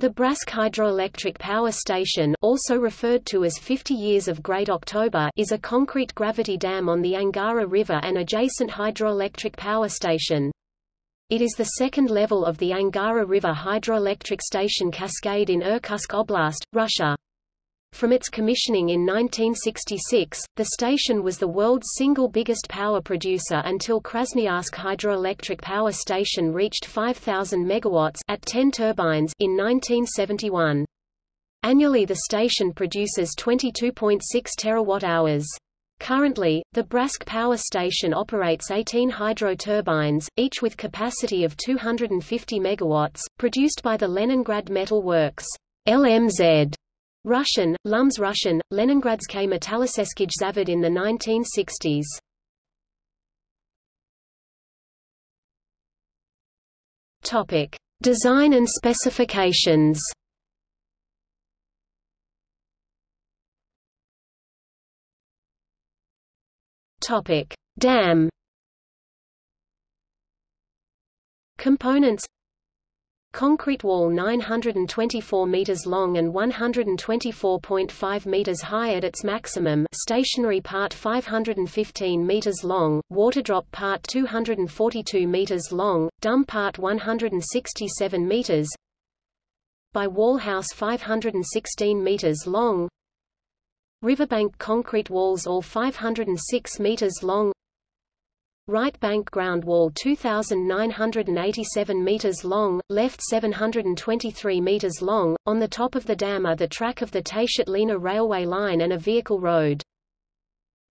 The Bratsk Hydroelectric Power Station also referred to as 50 Years of Great October is a concrete gravity dam on the Angara River and adjacent hydroelectric power station. It is the second level of the Angara River hydroelectric station cascade in Irkutsk Oblast, Russia. From its commissioning in 1966, the station was the world's single biggest power producer until Krasnoyarsk Hydroelectric Power Station reached 5,000 megawatts at 10 turbines in 1971. Annually the station produces 22.6 terawatt-hours. Currently, the Bratsk Power Station operates 18 hydro turbines, each with capacity of 250 megawatts, produced by the Leningrad Metal Works LMZ Russian, Lums Russian, Leningradskaya Metalloseskij Zavod in the 1960s. Topic: Design and specifications. Topic: Dam. Components Concrete wall 924 meters long and 124.5 meters high at its maximum stationary part 515 meters long, water drop part 242 meters long, dum part 167 meters by wall house 516 meters long Riverbank concrete walls all 506 meters long Right bank ground wall 2,987 meters long, left 723 meters long. On the top of the dam are the track of the Tayshet-Lena railway line and a vehicle road.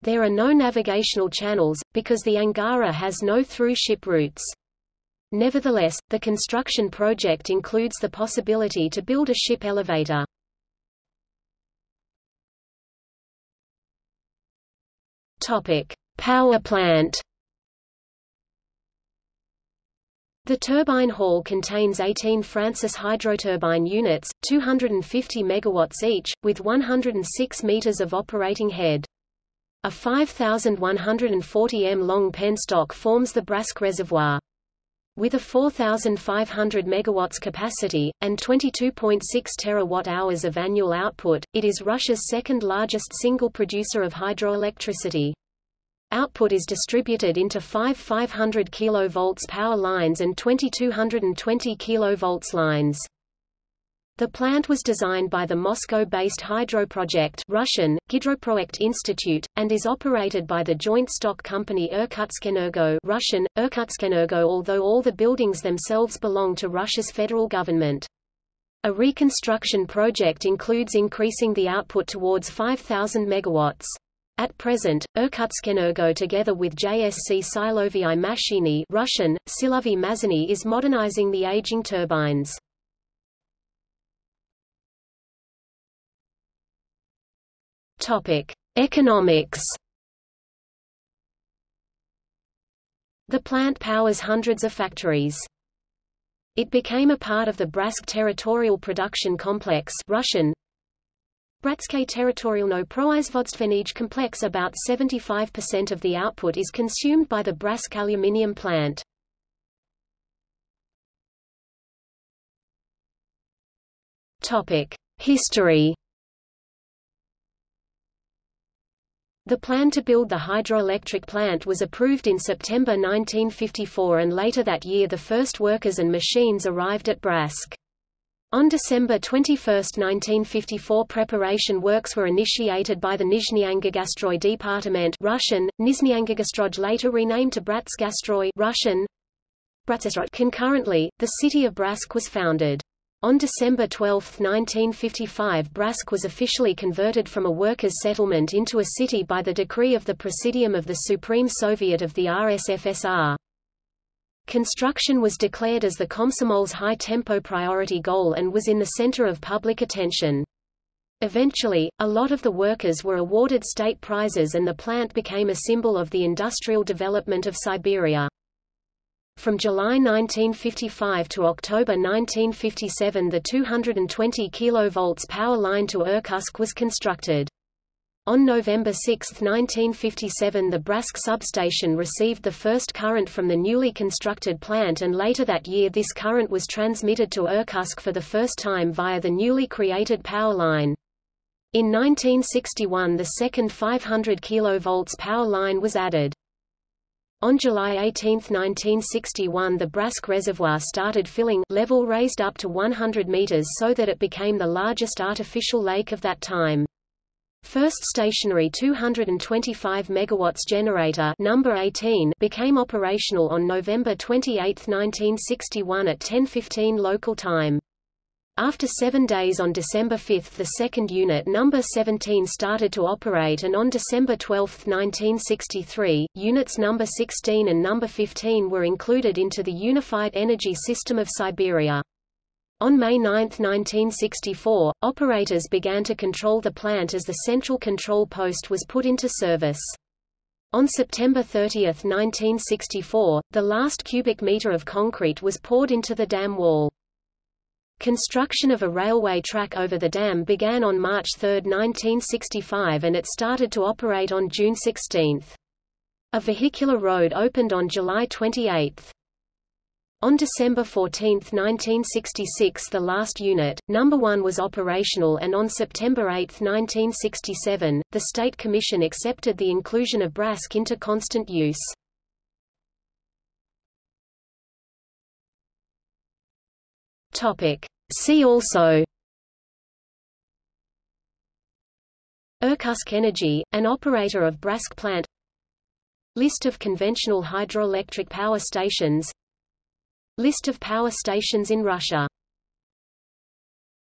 There are no navigational channels, because the Angara has no through-ship routes. Nevertheless, the construction project includes the possibility to build a ship elevator. Topic: Power plant. The turbine hall contains 18 Francis hydroturbine units, 250 megawatts each, with 106 meters of operating head. A 5,140 m long penstock forms the Bratsk Reservoir. With a 4,500 megawatts capacity, and 22.6 terawatt-hours of annual output, it is Russia's second largest single producer of hydroelectricity. Output is distributed into five 500 kV power lines and 2220 kV lines. The plant was designed by the Moscow-based Hydro Project Russian, Gidroproekt Institute, and is operated by the joint stock company Irkutskenergo Russian, Irkutskenergo although all the buildings themselves belong to Russia's federal government. A reconstruction project includes increasing the output towards 5,000 megawatts. At present, Irkutskenergo together with JSC Silovyi Mashini Russian, Silovyi Mazany is modernizing the aging turbines. Economics. The plant powers hundreds of factories. It became a part of the Bratsk Territorial Production Complex Russian, Bratske territorialno proizvodstvenij complex About 75% of the output is consumed by the Bratsk aluminium plant. History The plan to build the hydroelectric plant was approved in September 1954 and later that year the first workers and machines arrived at Bratsk. On December 21, 1954 preparation works were initiated by the Nizhnyangagastroi Department Russian, Nizhnyangagastroj later renamed to Bratsgastroy Russian. Concurrently, the city of Bratsk was founded. On December 12, 1955 Bratsk was officially converted from a workers' settlement into a city by the decree of the Presidium of the Supreme Soviet of the RSFSR. Construction was declared as the Komsomol's high-tempo priority goal and was in the center of public attention. Eventually, a lot of the workers were awarded state prizes and the plant became a symbol of the industrial development of Siberia. From July 1955 to October 1957 the 220 kV power line to Irkutsk was constructed. On November 6, 1957 the Bratsk substation received the first current from the newly constructed plant and later that year this current was transmitted to Irkutsk for the first time via the newly created power line. In 1961 the second 500 kV power line was added. On July 18, 1961 the Bratsk Reservoir started filling level raised up to 100 meters so that it became the largest artificial lake of that time. First stationary 225 megawatts generator number 18 became operational on November 28, 1961 at 10:15 local time. After seven days on December 5 the second unit number 17 started to operate and on December 12, 1963, units number 16 and number 15 were included into the Unified Energy System of Siberia. On May 9, 1964, operators began to control the plant as the central control post was put into service. On September 30, 1964, the last cubic meter of concrete was poured into the dam wall. Construction of a railway track over the dam began on March 3, 1965 and it started to operate on June 16. A vehicular road opened on July 28. On December 14, 1966 the last unit, number 1 was operational and on September 8, 1967, the State Commission accepted the inclusion of Bratsk into constant use. See also. Irkutsk Energy, an operator of Bratsk plant. List of conventional hydroelectric power stations List of power stations in Russia